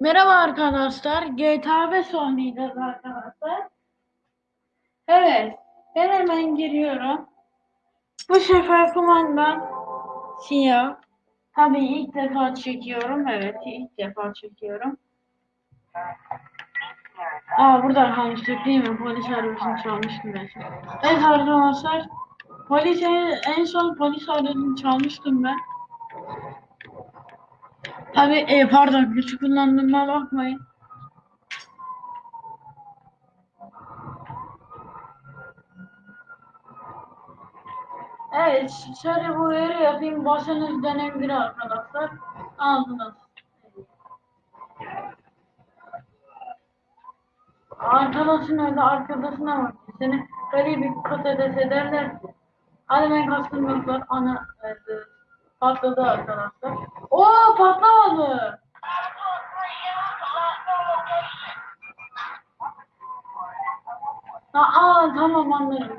Merhaba arkadaşlar. GTA 5 oynayacağız arkadaşlar. Evet. Ben hemen giriyorum. Bu sefer kumandan siyah. Tabii ilk defa çekiyorum. Evet ilk defa çekiyorum. Aa burada kalmıştık değil mi? Polis arabasını çalmıştım ben. Evet arkadaşlar. Polis en, en son polis arabasını çalmıştım ben. Tabii e, pardon güç kullandığıma bakmayın. Evet, şöyle bu uyarı yapayım. Basınız dönebilir arkadaşlar. Aldınız. Arkadaşın öyle arkadaşına bak. Seni böyle bir patates ederler ki. Hadi ben kastım yoklar. Ana e, patladı arkadaşlar. Oo patlamadı. Aa tamam anladım.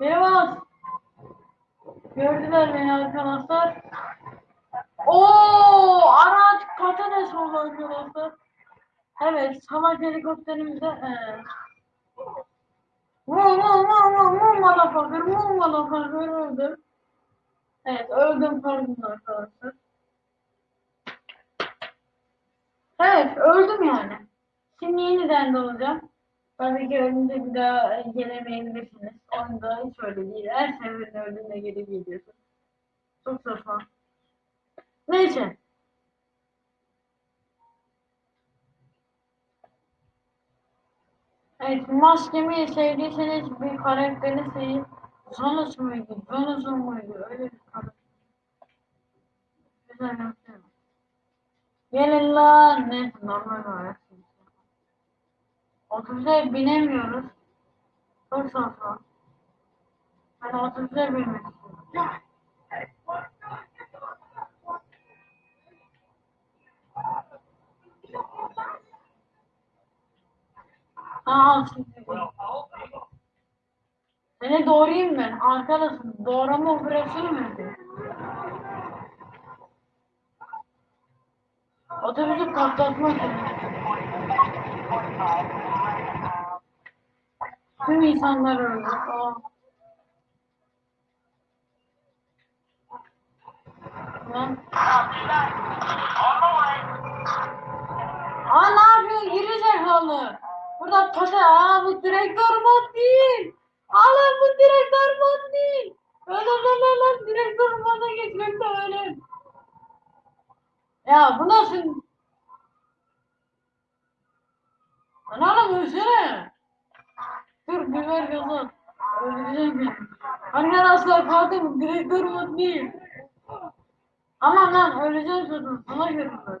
Merhaba. Gördüler beni arkadaşlar. Oo araç patates oldu arkadaşlar. Evet salak helikopterimize ee. Vum vum vum vum vum motherfucker vum motherfucker öldüm. Evet öldüm pardon arkadaşlar. Evet öldüm yani. Şimdi yeniden doğacağım. Tabii ki ölünce bir daha gelemeyebilirsiniz. Oyunda hiç öyle değil. Her seferinde öldüğünde geri geliyorsun. Çok saçma. Neyse. Evet, maskemi sevdiyseniz bir karakteri sevin. Zonus muydu? Zonus'un muydu? Öyle bir karakter. Güzel yapıyorum. Gelin lan. Neyse normal olarak. Otobüse binemiyoruz. Çok saçma. Ben otobüse binmek istiyorum. Aa, şimdi. Seni doğrayayım ben. Arkadaşım doğrama operasyonu mu yapıyor? Otobüsü patlatmak Tüm insanlar öldü. Aa. Lan. Aa ne yapıyorsun geri zekalı? Burada pata aa bu direktör mod değil. Alın direktör mod değil. Öyle öyle öyle direktör moda geçmek de öyle. Ya bu nasıl? Lan oğlum ölsene. Dur biber gazı. Öldüreceğim beni. Annen asla katil direktör mod değil. Aman lan öleceğim zaten. Sana görünmez.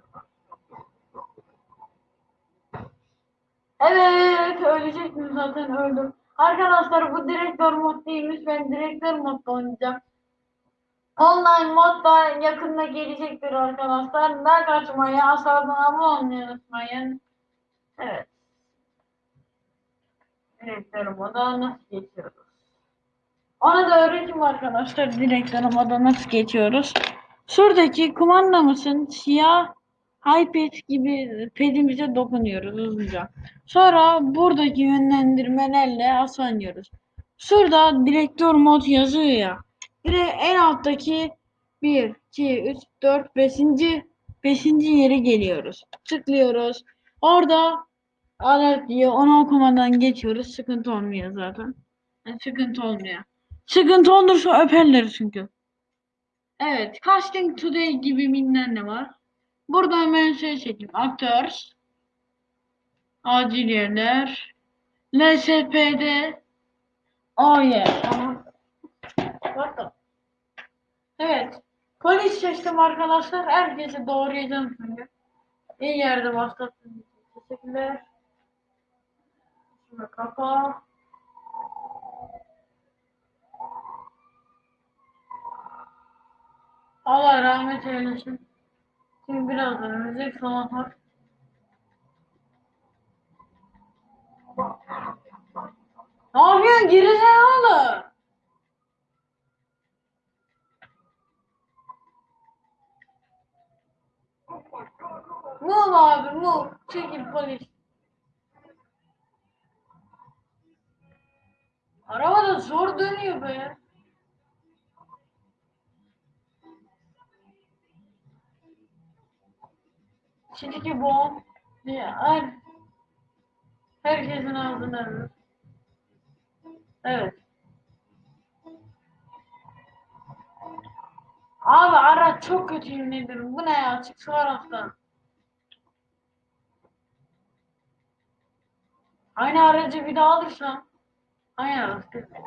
Evet ölecektim zaten öldüm. Arkadaşlar bu direktör mod değilmiş. Ben direktör modda oynayacağım. Online mod da yakında gelecektir arkadaşlar. Ne kaçmayı aşağıdan abone olmayı unutmayın. Evet. Direktör moda nasıl geçiyoruz? Ona da öğreteyim arkadaşlar direktör moda nasıl geçiyoruz. Şuradaki kumandamızın siyah iPad gibi pedimize dokunuyoruz hızlıca. Sonra buradaki yönlendirmelerle aslanıyoruz. Şurada direktör mod yazıyor ya. Direkt en alttaki 1, 2, 3, 4, 5. 5. yere geliyoruz. Tıklıyoruz. Orada alert diyor. Onu okumadan geçiyoruz. Sıkıntı olmuyor zaten. Yani sıkıntı olmuyor. Sıkıntı olursa öperler çünkü. Evet. Casting Today gibi bilmem ne var. Burada hemen şey çekeyim. Actors. Acil yerler. LSPD. Oh yeah. Tamam. Evet. Polis seçtim arkadaşlar. Herkese doğrayacağım şimdi. İyi yerde için teşekkürler. Şunu kapa. Allah rahmet eylesin. Birazdan müzik falan var. Ne yapıyorsun gerizekalı? Move abi move. Çekil polis. Araba da zor dönüyor be. Şimdiki bom her herkesin ağzına. Evet. Abi araç çok kötü ederim. Bu ne ya? Çık şu araçtan. Aynı aracı bir daha alırsam aynı araç değil mi?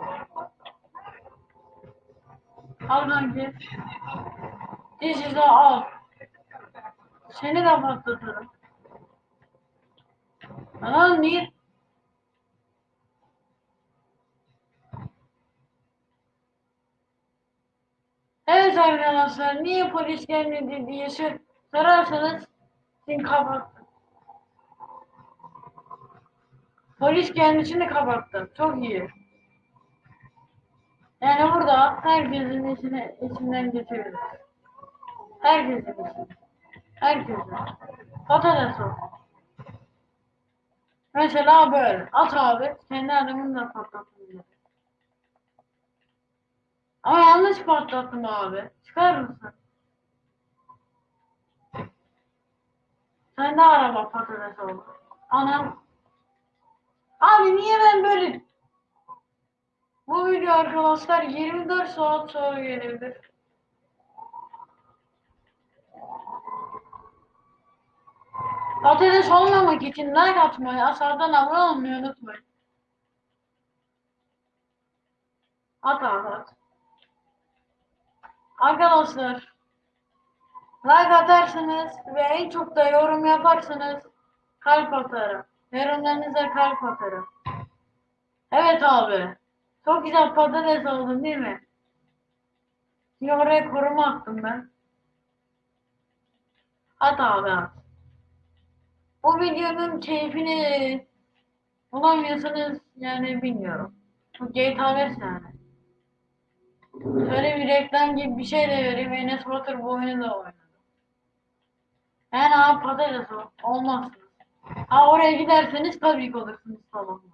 Al kanki. This de al. Seni de patlatırım. Lan niye? Evet arkadaşlar niye polis gelmedi diye sor- sorarsanız sin kapattım. Polis gelmesini kapattım. Çok iyi. Yani burada herkesin içine, içinden geçebilir. Herkesin içine. Herkesin. Patates o. Mesela böyle. At abi. Kendi adamını da patlatın diye. Ama yanlış patlattım abi. Çıkar mısın? Sen de araba patates oldu. Anam. Abi niye ben böyle... Bu video arkadaşlar 24 saat sonra gelebilir. Patates olmamak için like atmayı, aşağıdan abone olmayı unutmayın. At abi at. Arkadaşlar like atarsınız ve en çok da yorum yaparsanız kalp atarım. Yorumlarınıza kalp atarım. Evet abi. Çok güzel patates oldun değil mi? Şimdi oraya koruma attım ben. At abi at. Bu videonun keyfini bulamıyorsanız yani bilmiyorum. Bu GTA 5 yani. Şöyle bir reklam gibi bir şey de vereyim. Enes Batur bu oyunu da oynadı. Yani abi patates. Olmazsınız. Ha oraya giderseniz tabii olursunuz salonda.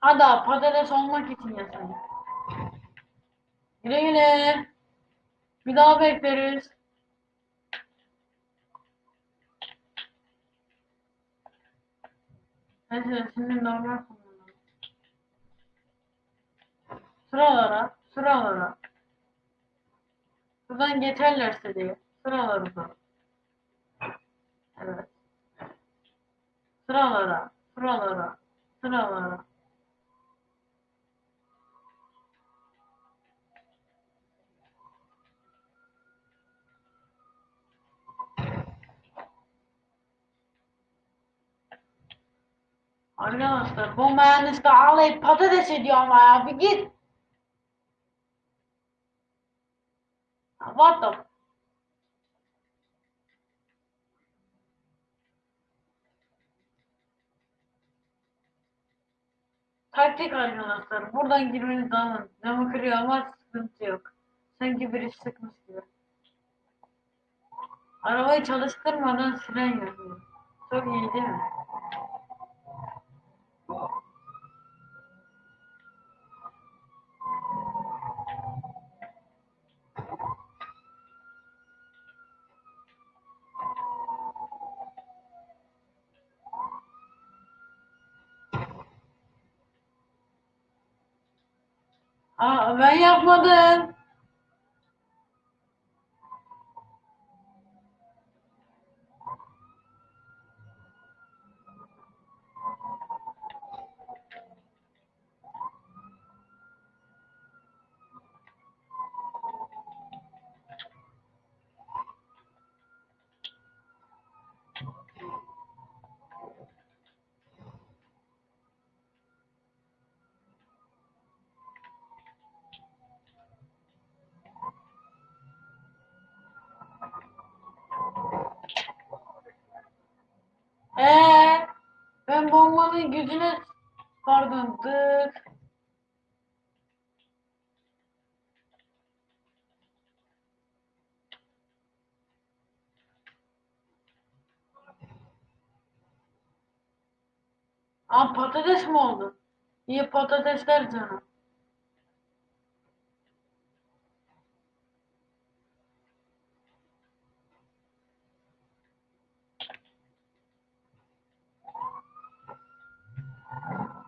Hadi abi patates olmak için yasayın. Güle güle. Bir daha bekleriz. Neyse şimdi normal kullanalım. Sıralara, sıralara. Buradan geçerlerse diye. Sıralara. Evet. Sıralara, sıralara, sıralara. Arkadaşlar bu mühendis de ağlayıp patates ediyor ama ya bir git. What the Taktik arkadaşlar. Buradan girmeniz lazım. Camı kırıyor ama sıkıntı yok. Sanki birisi sıkmış gibi. Arabayı çalıştırmadan siren yapıyor. Çok iyi değil mi? Aa, ben Ee, ben bombanın gücüne pardon dık. Aa patates mi oldu? İyi patatesler canım.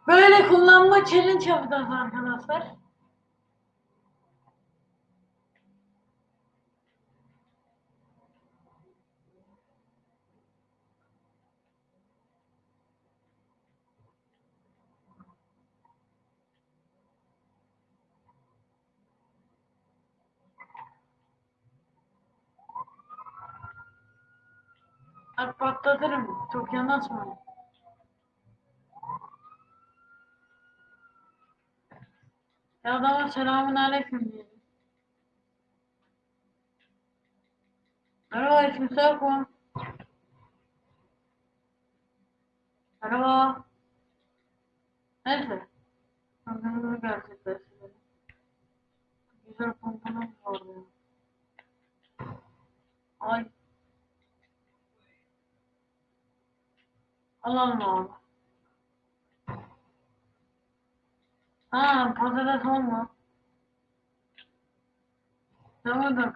Böyle kullanma challenge yapacağız arkadaşlar. Patlatırım. Çok yanaşmayın. Ya adama selamun aleyküm diyelim. Merhaba ismi Serkan. Merhaba. Neyse. Sanırım gerçekleştirelim. Güzel komponent var ya. Ay. Alalım abi. Ha patates olma. Tamam da.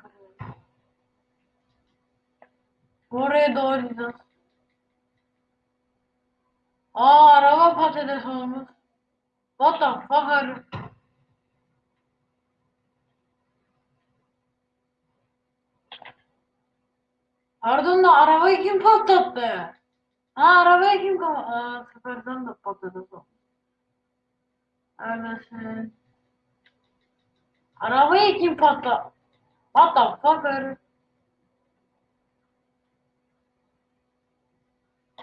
Oraya doğru gidiyoruz. Aa araba patates olmuş. What the fuck are you? Pardon da arabayı kim patlattı? Ha arabayı kim kapa... Aa seferden de patates olmuş. Öylesin. Arabayı kim patlattı? What the fuck are you?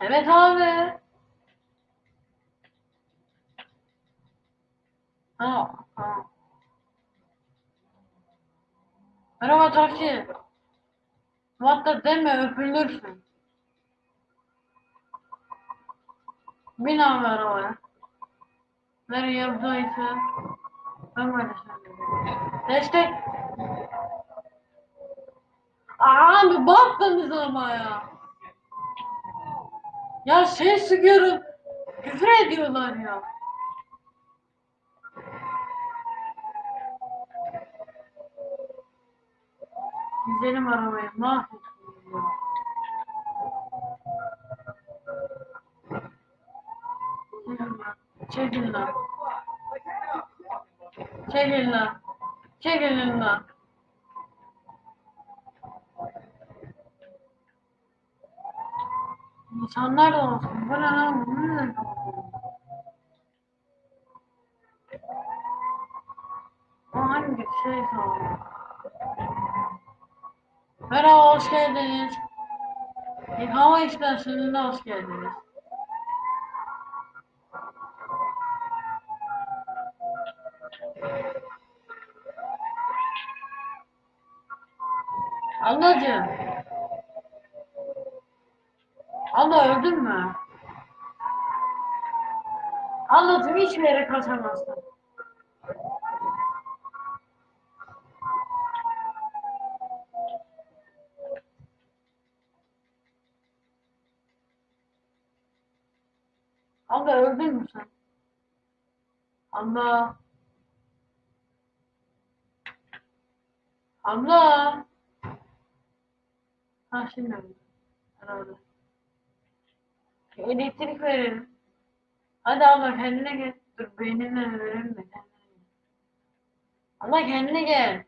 Evet abi. Ha, ha. Merhaba taksi. What the deme öpülürsün. Bin abi arabaya. Nereye yaptıysa ben söyleyeyim. Destek. Abi baktınız ama ya. Ya şey sıkıyorum. Küfür ediyorlar ya. Güzelim arabayı mahvettim ya. Çekil lan. Çekil lan. Çekil lan. Çekilin lan. İnsanlar da olsun. Bu ne lan? Bu ne? O hangi şey sağlıyor? Merhaba, hoş geldiniz. Yıkama istasyonuna hoş geldiniz. Ablacığım. Abla öldün mü? Ablacığım hiçbir yere kaçamazsın. Abla öldün mü sen? Abla. Abla. Ha şimdi öldü. Herhalde. Elektrik verelim. Hadi abla kendine gel. Dur beynine verelim de kendine gel. Abla kendine gel.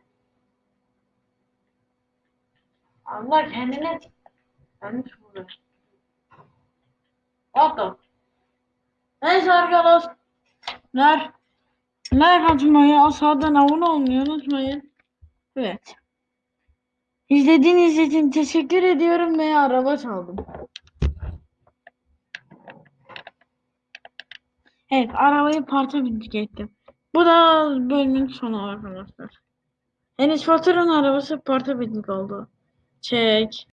Abla kendine Yanlış burada. The? Neyse arkadaşlar. Like atmayı, aşağıdan abone olmayı unutmayın. Evet. İzlediğiniz için teşekkür ediyorum ve araba çaldım. Evet, arabayı parça bindik ettim. Bu da bölümün sonu arkadaşlar. Enes Batur'un arabası parça bindik oldu. Çek.